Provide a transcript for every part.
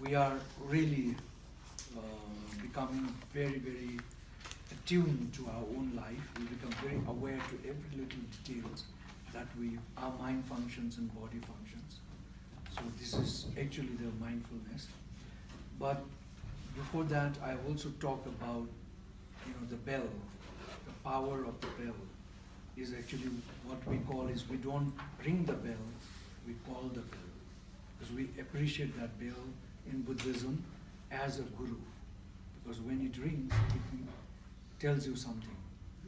we are really uh, becoming very, very attuned to our own life. We become very aware to every little details that we, our mind functions and body functions. So this is actually the mindfulness. But before that, I also talk about, you know, the bell, the power of the bell is actually what we call is we don't ring the bell, we call the bell. Because we appreciate that bell in Buddhism as a guru. Because when it rings, it tells you something,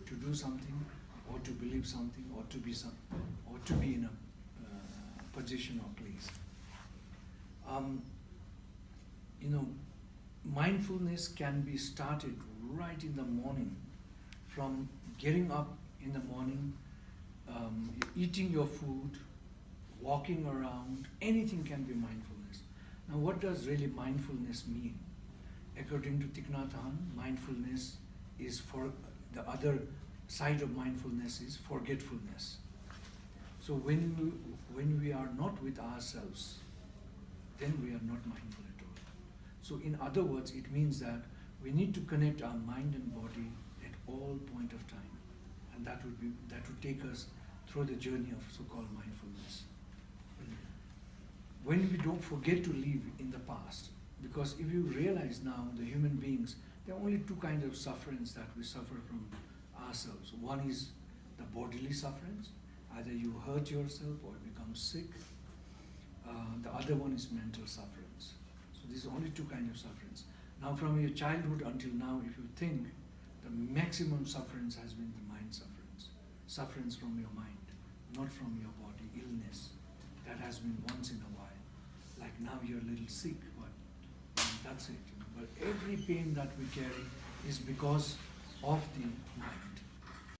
to do something, or to believe something, or to be some, or to be in a uh, position or place. Um, you know, mindfulness can be started right in the morning, from getting up in the morning, um, eating your food, walking around, anything can be mindfulness. Now, what does really mindfulness mean? According to Thich Nhat Hanh, mindfulness is for the other side of mindfulness is forgetfulness. So when we, when we are not with ourselves, then we are not mindful at all. So in other words, it means that we need to connect our mind and body at all point of time. And that would be that would take us through the journey of so-called mindfulness. When we don't forget to live in the past, because if you realize now the human beings, there are only two kinds of sufferings that we suffer from ourselves. One is the bodily sufferings, either you hurt yourself or become sick. Uh, the other one is mental sufferings. So these are only two kinds of sufferings. Now from your childhood until now, if you think, the maximum sufferings has been the mind sufferings. Sufferings from your mind, not from your body, illness. That has been once in a while. Like now you're a little sick, but that's it. But every pain that we carry is because of the mind.